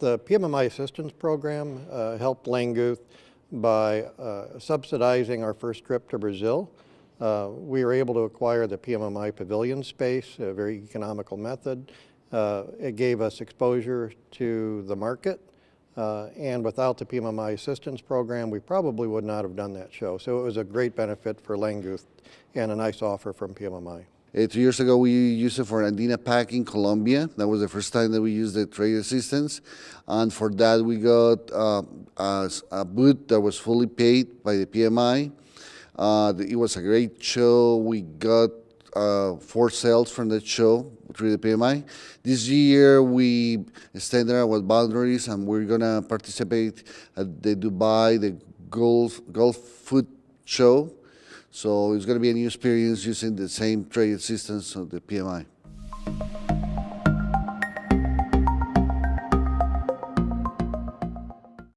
The PMMI assistance program uh, helped Langguth by uh, subsidizing our first trip to Brazil. Uh, we were able to acquire the PMMI pavilion space, a very economical method. Uh, it gave us exposure to the market, uh, and without the PMMI assistance program, we probably would not have done that show. So it was a great benefit for Langguth and a nice offer from PMMI. Uh, two years ago, we used it for Andina Pack in Colombia. That was the first time that we used the trade assistance. And for that, we got uh, a, a booth that was fully paid by the PMI. Uh, it was a great show. We got uh, four sales from that show through the PMI. This year, we extended our boundaries and we're going to participate at the Dubai, the Gulf, Gulf Food Show. So it's going to be a new experience using the same trade systems of the PMI.